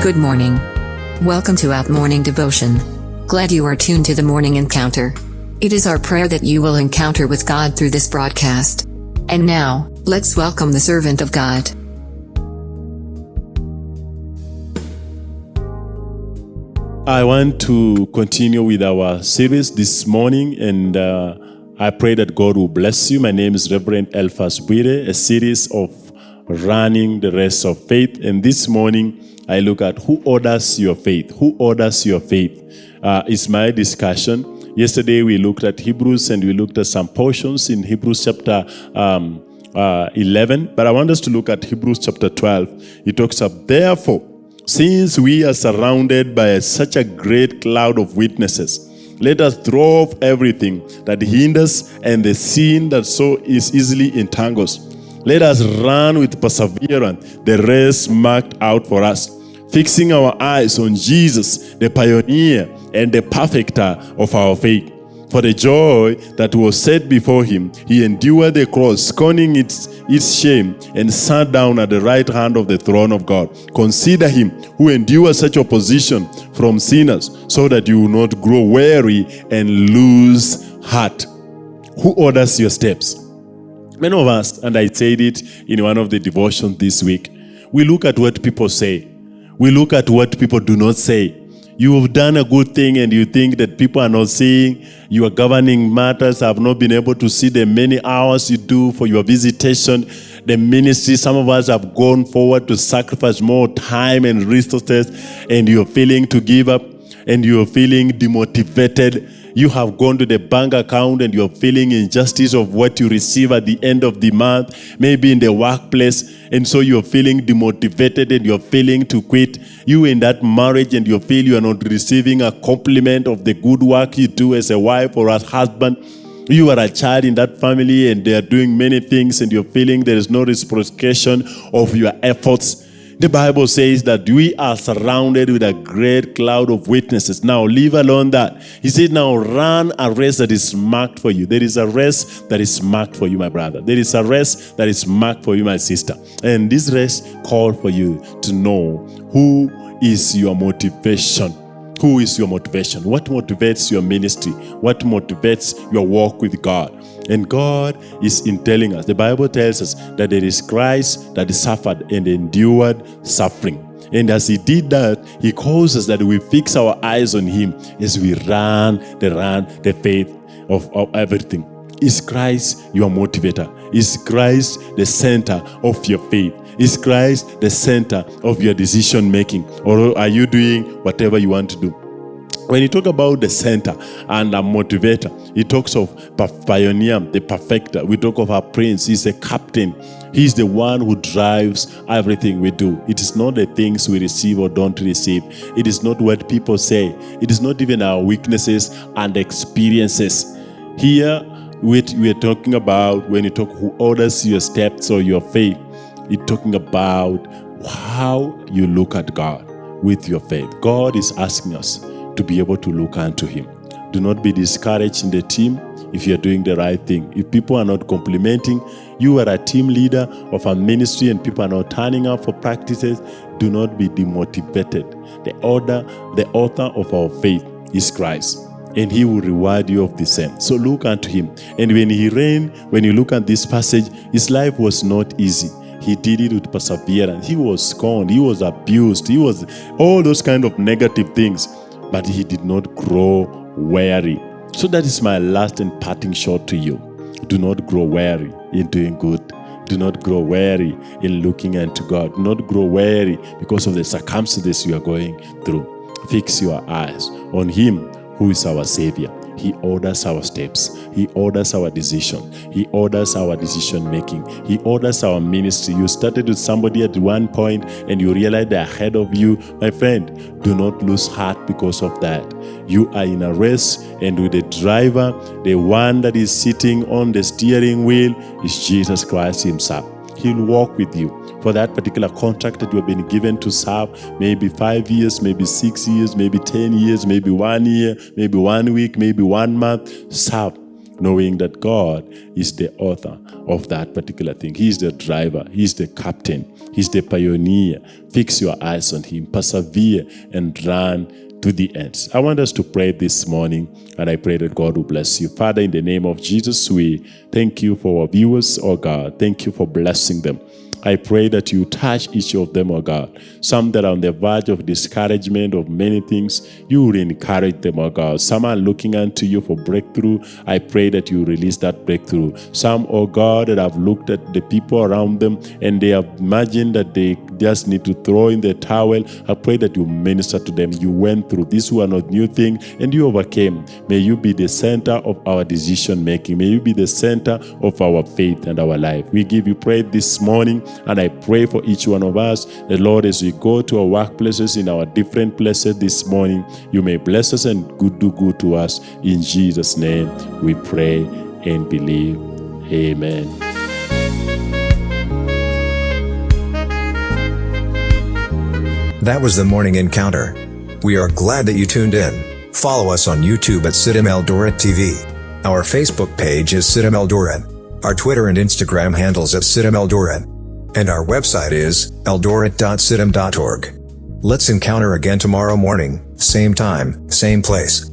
Good morning. Welcome to Out Morning Devotion. Glad you are tuned to the morning encounter. It is our prayer that you will encounter with God through this broadcast. And now, let's welcome the servant of God. I want to continue with our series this morning, and uh, I pray that God will bless you. My name is Reverend Elphas Bwire, a series of running the rest of faith. And this morning, I look at who orders your faith. Who orders your faith? Uh, is my discussion. Yesterday, we looked at Hebrews and we looked at some portions in Hebrews chapter um, uh, 11. But I want us to look at Hebrews chapter 12. It talks about, therefore, since we are surrounded by such a great cloud of witnesses, let us throw off everything that hinders and the sin that so is easily entangles. Let us run with perseverance the race marked out for us, fixing our eyes on Jesus, the pioneer and the perfecter of our faith. For the joy that was set before him, he endured the cross, scorning its, its shame, and sat down at the right hand of the throne of God. Consider him who endured such opposition from sinners, so that you will not grow weary and lose heart. Who orders your steps? Many of us, and I said it in one of the devotions this week, we look at what people say. We look at what people do not say. You have done a good thing and you think that people are not seeing your governing matters, have not been able to see the many hours you do for your visitation, the ministry. Some of us have gone forward to sacrifice more time and resources, and you're feeling to give up and you're feeling demotivated you have gone to the bank account and you're feeling injustice of what you receive at the end of the month, maybe in the workplace, and so you're feeling demotivated and you're feeling to quit. You in that marriage and you feel you are not receiving a compliment of the good work you do as a wife or as husband. You are a child in that family and they are doing many things and you're feeling there is no reciprocation of your efforts. The Bible says that we are surrounded with a great cloud of witnesses. Now, leave alone that. He said, now run a race that is marked for you. There is a race that is marked for you, my brother. There is a race that is marked for you, my sister. And this race called for you to know who is your motivation. Who is your motivation? What motivates your ministry? What motivates your walk with God? And God is in telling us, the Bible tells us that there is Christ that suffered and endured suffering. And as he did that, he calls us that we fix our eyes on him as we run the run, the faith of, of everything. Is Christ your motivator? Is Christ the center of your faith? Is Christ the center of your decision making? Or are you doing whatever you want to do? When you talk about the center and a motivator, he talks of pioneer, the perfecter. We talk of our prince, he's the captain. He's the one who drives everything we do. It is not the things we receive or don't receive. It is not what people say. It is not even our weaknesses and experiences. Here, we are talking about when you talk who orders your steps or your faith it's talking about how you look at God with your faith. God is asking us to be able to look unto Him. Do not be discouraged in the team if you're doing the right thing. If people are not complimenting, you are a team leader of a ministry and people are not turning up for practices, do not be demotivated. The order, the author of our faith is Christ and he will reward you of the same. So look unto him. And when he reigned, when you look at this passage, his life was not easy. He did it with perseverance. He was scorned. He was abused. He was all those kind of negative things. But he did not grow weary. So that is my last and parting shot to you. Do not grow weary in doing good. Do not grow weary in looking unto God. Do not grow weary because of the circumstances you are going through. Fix your eyes on Him who is our Savior. He orders our steps. He orders our decision. He orders our decision making. He orders our ministry. You started with somebody at one point and you realize they're ahead of you. My friend, do not lose heart because of that. You are in a race and with the driver, the one that is sitting on the steering wheel is Jesus Christ himself. He'll walk with you for that particular contract that you have been given to serve, maybe five years, maybe six years, maybe 10 years, maybe one year, maybe one week, maybe one month. Serve knowing that God is the author of that particular thing. He's the driver, He's the captain, He's the pioneer. Fix your eyes on Him, persevere, and run to the end. I want us to pray this morning, and I pray that God will bless you. Father, in the name of Jesus, we thank you for our viewers, oh God. Thank you for blessing them. I pray that you touch each of them, oh God. Some that are on the verge of discouragement of many things, you will encourage them, oh God. Some are looking unto you for breakthrough. I pray that you release that breakthrough. Some, oh God, that have looked at the people around them and they have imagined that they just need to throw in the towel. I pray that you minister to them. You went through this one of new thing and you overcame. May you be the center of our decision making. May you be the center of our faith and our life. We give you praise this morning and I pray for each one of us, the Lord, as we go to our workplaces in our different places this morning, you may bless us and good do good to us. In Jesus' name we pray and believe. Amen. That was the morning encounter. We are glad that you tuned in. Follow us on YouTube at CITAM Eldoret TV. Our Facebook page is CITAM Eldoret. Our Twitter and Instagram handles at CITAM Eldoret. And our website is eldoret.citam.org. Let's encounter again tomorrow morning, same time, same place.